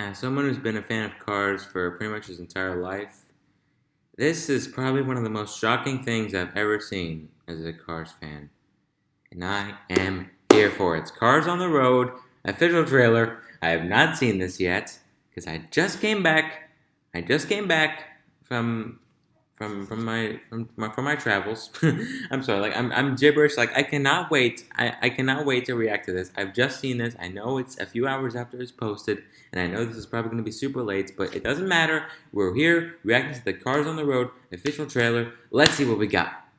As someone who's been a fan of cars for pretty much his entire life, this is probably one of the most shocking things I've ever seen as a Cars fan. And I am here for it. It's Cars on the Road, official trailer. I have not seen this yet because I just came back. I just came back from from from my from my from my travels. I'm sorry, like I'm I'm gibberish. Like I cannot wait. I, I cannot wait to react to this. I've just seen this. I know it's a few hours after it's posted, and I know this is probably gonna be super late, but it doesn't matter. We're here reacting to the Cars on the Road official trailer. Let's see what we got.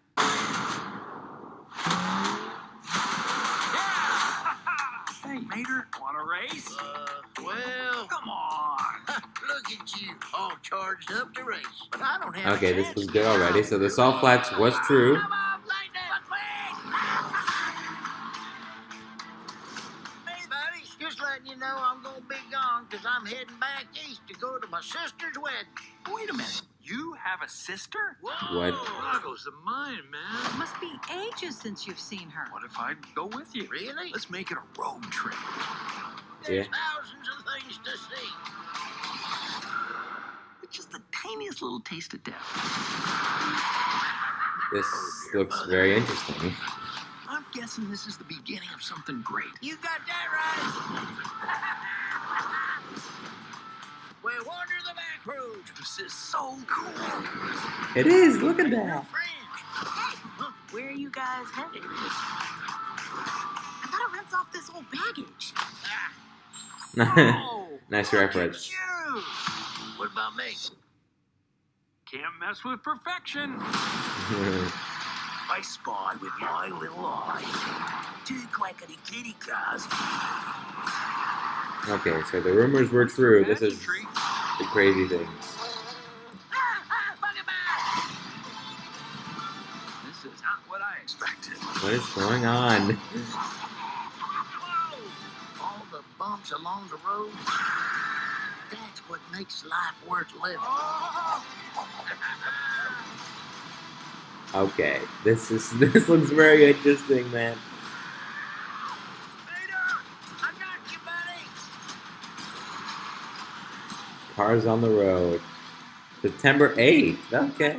Mater, want a race? Uh, well, Come on. look at you, all charged up to race. But I don't have. Okay, this was good already. So the salt flats was true. Come on, Lightning, Hey, buddy, just letting you know I'm gonna be gone because I'm heading back east to go to my sister's wedding. Wait a minute. You have a sister? Whoa, What? boggles the mind, man. It Must be ages since you've seen her. What if I go with you? Really? Let's make it a road trip. There's Yeah. thousands of things to see. It's just the tiniest little taste of death. This oh, looks very interesting. I'm guessing this is the beginning of something great. You got that right. So cool. It is. Look at that. Where are you guys headed? I thought it rents off this old baggage. Oh, nice reference. at. What about me? Can't mess with perfection. I spy with my little eyes. Two quackity kitty cars. okay, so the rumors were true. This is the crazy things. What is going on? All the bumps along the road. That's what makes life worth living. Okay, this is this looks very interesting, man. Peter, I got you, buddy. Cars on the road. September 8th. Okay.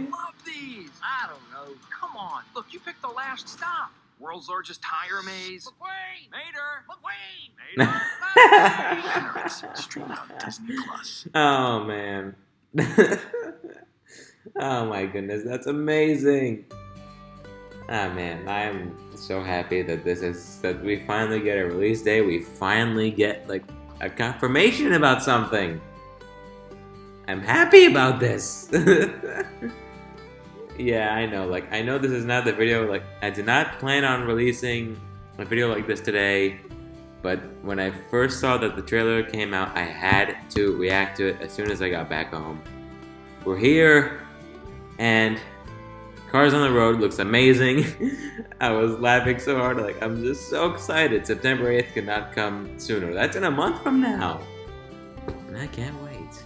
I love these. I don't know. Come on. Look, you picked the last stop. World's largest tire maze. McQueen! Mater. McQueen! Mater. Streamed on Disney Plus. oh man. oh my goodness, that's amazing. Ah man, I'm so happy that this is that we finally get a release date. We finally get like a confirmation about something. I'm happy about this. yeah, I know. Like, I know this is not the video. Like, I did not plan on releasing a video like this today. But when I first saw that the trailer came out, I had to react to it as soon as I got back home. We're here, and Cars on the Road looks amazing. I was laughing so hard, like, I'm just so excited. September 8th could not come sooner. That's in a month from now. And I can't wait.